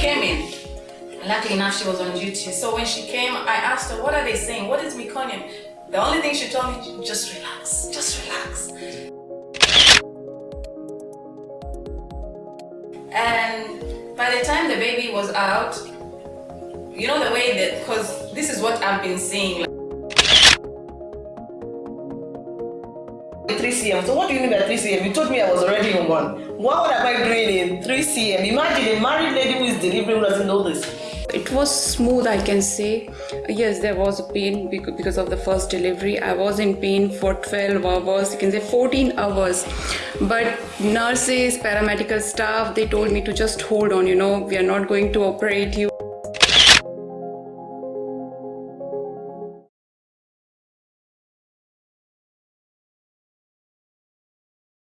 came in. Luckily enough, she was on duty. So when she came, I asked her, what are they saying? What is meconium? The only thing she told me, just relax, just relax. And by the time the baby was out, you know the way that, because this is what I've been seeing. 3 cm. So what do you mean by 3 cm? You told me I was already on one. What would I be doing in 3 cm? Imagine a married is doesn't know this. It was smooth, I can say. Yes, there was a pain because of the first delivery. I was in pain for 12 hours, you can say 14 hours. But nurses, paramedical staff, they told me to just hold on, you know, we are not going to operate you.